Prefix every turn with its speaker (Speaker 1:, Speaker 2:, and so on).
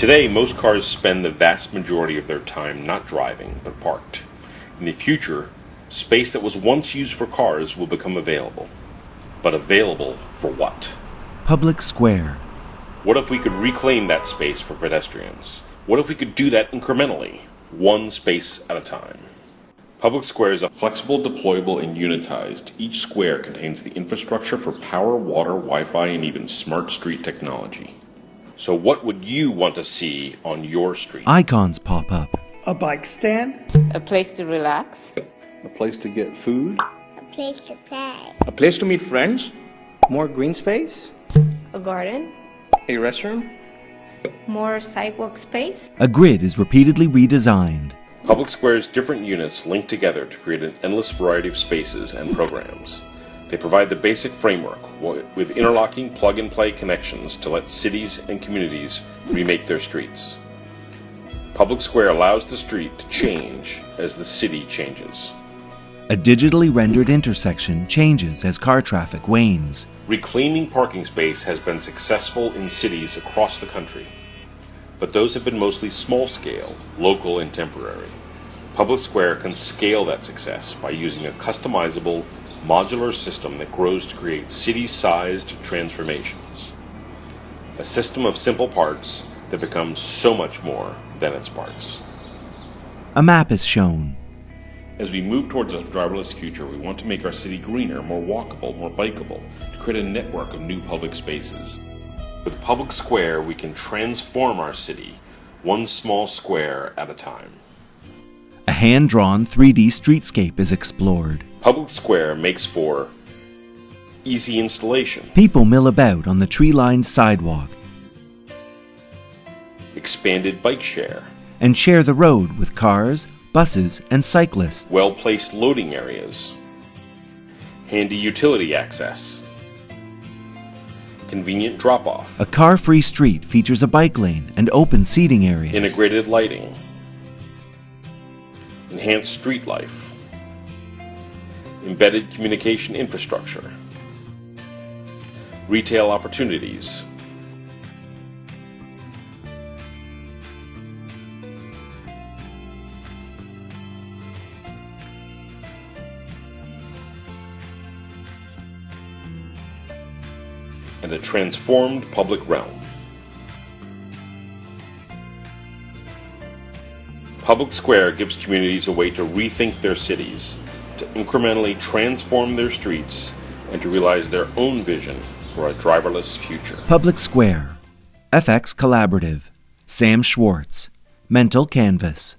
Speaker 1: Today, most cars spend the vast majority of their time not driving, but parked. In the future, space that was once used for cars will become available. But available for what?
Speaker 2: Public square.
Speaker 1: What if we could reclaim that space for pedestrians? What if we could do that incrementally, one space at a time? Public squares are flexible, deployable, and unitized. Each square contains the infrastructure for power, water, Wi-Fi, and even smart street technology. So what would you want to see on your street?
Speaker 2: Icons pop up.
Speaker 3: A bike stand?
Speaker 4: A place to relax.
Speaker 5: A place to get food.
Speaker 6: A place to play.
Speaker 7: A place to meet friends.
Speaker 8: More green space.
Speaker 9: A garden.
Speaker 7: A restroom.
Speaker 9: More sidewalk space.
Speaker 2: A grid is repeatedly redesigned.
Speaker 1: Public squares different units link together to create an endless variety of spaces and programs. They provide the basic framework with interlocking plug-and-play connections to let cities and communities remake their streets. Public Square allows the street to change as the city changes.
Speaker 2: A digitally rendered intersection changes as car traffic wanes.
Speaker 1: Reclaiming parking space has been successful in cities across the country, but those have been mostly small scale, local, and temporary. Public Square can scale that success by using a customizable, modular system that grows to create city-sized transformations. A system of simple parts that becomes so much more than its parts.
Speaker 2: A map is shown.
Speaker 1: As we move towards a driverless future, we want to make our city greener, more walkable, more bikeable, to create a network of new public spaces. With Public Square, we can transform our city, one small square at a time.
Speaker 2: Hand-drawn 3D streetscape is explored.
Speaker 1: Public Square makes for easy installation.
Speaker 2: People mill about on the tree-lined sidewalk.
Speaker 1: Expanded bike share.
Speaker 2: And share the road with cars, buses, and cyclists.
Speaker 1: Well-placed loading areas. Handy utility access. Convenient drop-off.
Speaker 2: A car-free street features a bike lane and open seating areas.
Speaker 1: Integrated lighting. Enhanced street life embedded communication infrastructure, retail opportunities, and a transformed public realm. Public Square gives communities a way to rethink their cities to incrementally transform their streets and to realize their own vision for a driverless future.
Speaker 2: Public Square, FX Collaborative, Sam Schwartz, Mental Canvas.